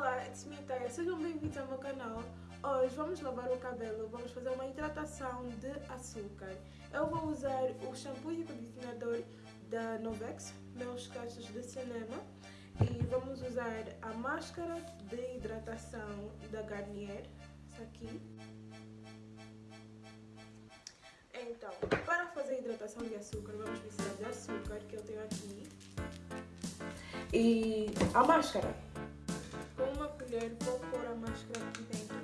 Olá, it's me Taya, sejam bem-vindos ao meu canal. Hoje vamos lavar o cabelo, vamos fazer uma hidratação de açúcar. Eu vou usar o shampoo e condicionador da Novex, meus cachos de cinema. E vamos usar a máscara de hidratação da Garnier, essa aqui. Então, para fazer a hidratação de açúcar, vamos precisar de açúcar, que eu tenho aqui. E a máscara. Colher vou pôr a máscara aqui dentro.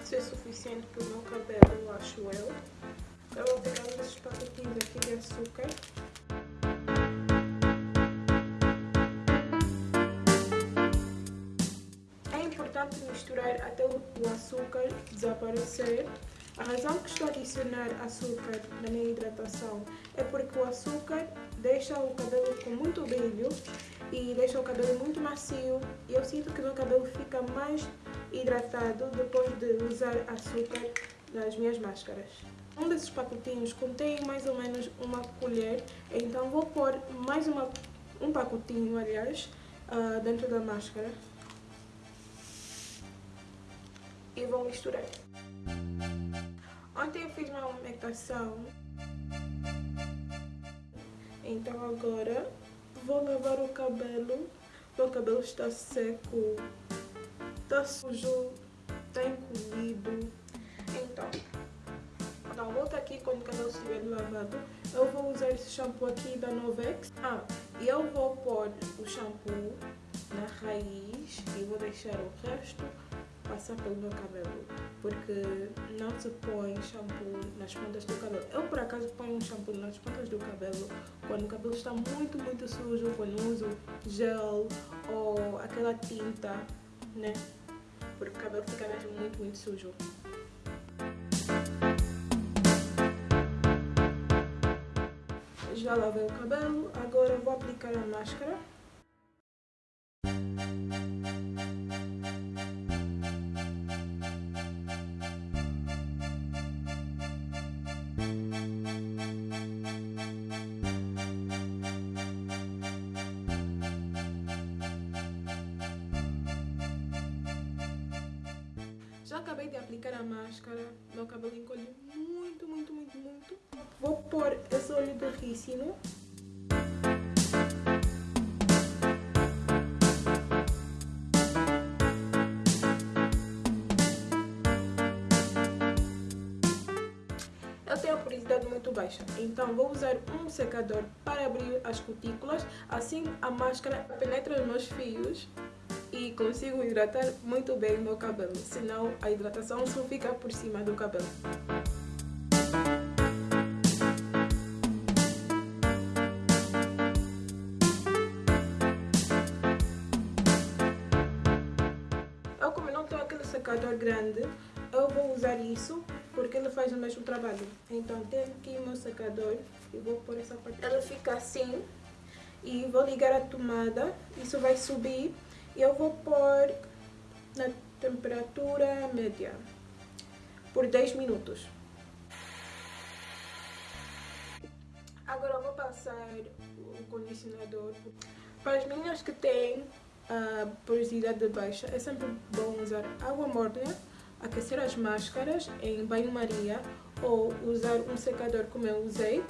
Isso é suficiente para o meu cabelo, acho eu. Eu vou pegar um desses pacotinhos aqui de açúcar. É importante misturar até o açúcar desaparecer. A razão que estou a adicionar açúcar na minha hidratação é porque o açúcar deixa o cabelo com muito brilho e deixa o cabelo muito macio e eu sinto que meu cabelo fica mais hidratado depois de usar açúcar nas minhas máscaras. Um desses pacotinhos contém mais ou menos uma colher, então vou pôr mais uma, um pacotinho, aliás, uh, dentro da máscara e vou misturar. Ontem eu fiz uma umectação, então agora vou lavar o cabelo. Meu cabelo está seco, está sujo, está encolhido. Então, então volta aqui quando o cabelo estiver lavado. Eu vou usar esse shampoo aqui da Novex. Ah, e eu vou pôr o shampoo na raiz e vou deixar o resto passar pelo meu cabelo, porque não se põe shampoo nas pontas do cabelo. Eu, por acaso, ponho um shampoo nas pontas do cabelo quando o cabelo está muito, muito sujo, quando uso gel ou aquela tinta, né? Porque o cabelo fica mesmo muito, muito sujo. Já lavei o cabelo, agora vou aplicar a máscara. Já acabei de aplicar a máscara, meu cabelo encolheu muito, muito, muito, muito. Vou pôr esse de rícino. Eu tenho a porosidade muito baixa, então vou usar um secador para abrir as cutículas, assim a máscara penetra nos meus fios e consigo hidratar muito bem o meu cabelo, senão a hidratação só fica por cima do cabelo. Eu como não tenho aquele secador grande, eu vou usar isso porque ele faz o mesmo trabalho. Então tenho aqui o meu secador e vou pôr essa parte. Ela fica assim e vou ligar a tomada, isso vai subir eu vou pôr na temperatura média por 10 minutos. Agora vou passar o condicionador. Para as meninas que têm a porosidade baixa, é sempre bom usar água morna, aquecer as máscaras em banho-maria ou usar um secador como eu usei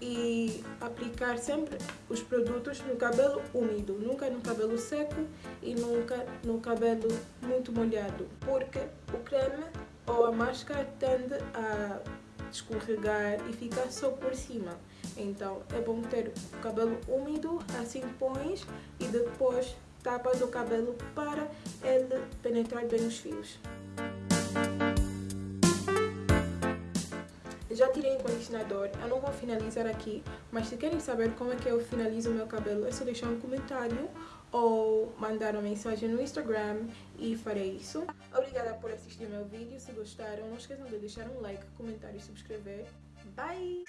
e aplicar sempre os produtos no cabelo úmido, nunca no cabelo seco e nunca no cabelo muito molhado, porque o creme ou a máscara tende a escorregar e ficar só por cima. Então é bom ter o cabelo úmido, assim pões e depois tapas o cabelo para ele penetrar bem os fios. Já tirei o condicionador, eu não vou finalizar aqui, mas se querem saber como é que eu finalizo o meu cabelo, é só deixar um comentário ou mandar uma mensagem no Instagram e farei isso. Obrigada por assistir meu vídeo, se gostaram, não esqueçam de deixar um like, comentário e subscrever. Bye!